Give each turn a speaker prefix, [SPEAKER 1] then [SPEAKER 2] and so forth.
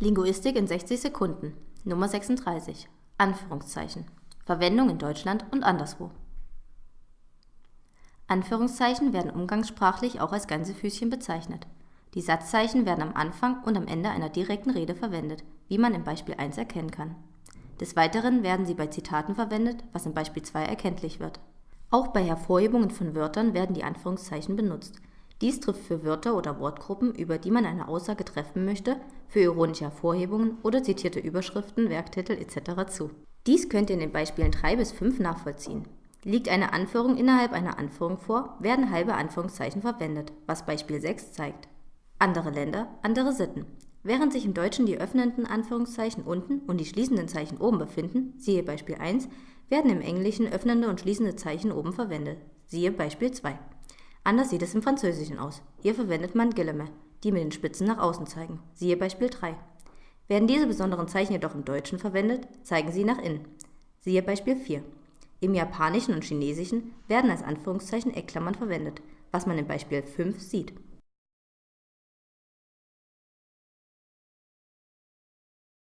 [SPEAKER 1] Linguistik in 60 Sekunden. Nummer 36. Anführungszeichen. Verwendung in Deutschland und anderswo. Anführungszeichen werden umgangssprachlich auch als Gänsefüßchen bezeichnet. Die Satzzeichen werden am Anfang und am Ende einer direkten Rede verwendet, wie man im Beispiel 1 erkennen kann. Des Weiteren werden sie bei Zitaten verwendet, was im Beispiel 2 erkenntlich wird. Auch bei Hervorhebungen von Wörtern werden die Anführungszeichen benutzt. Dies trifft für Wörter oder Wortgruppen, über die man eine Aussage treffen möchte, für ironische Hervorhebungen oder zitierte Überschriften, Werktitel etc. zu. Dies könnt ihr in den Beispielen 3 bis 5 nachvollziehen. Liegt eine Anführung innerhalb einer Anführung vor, werden halbe Anführungszeichen verwendet, was Beispiel 6 zeigt. Andere Länder, andere Sitten. Während sich im Deutschen die öffnenden Anführungszeichen unten und die schließenden Zeichen oben befinden, siehe Beispiel 1, werden im Englischen öffnende und schließende Zeichen oben verwendet, siehe Beispiel 2. Anders sieht es im Französischen aus. Hier verwendet man Guillemets, die mit den Spitzen nach außen zeigen. Siehe Beispiel 3. Werden diese besonderen Zeichen jedoch im Deutschen verwendet, zeigen sie nach innen. Siehe Beispiel 4. Im Japanischen und Chinesischen werden als Anführungszeichen Eckklammern verwendet, was man im Beispiel 5 sieht.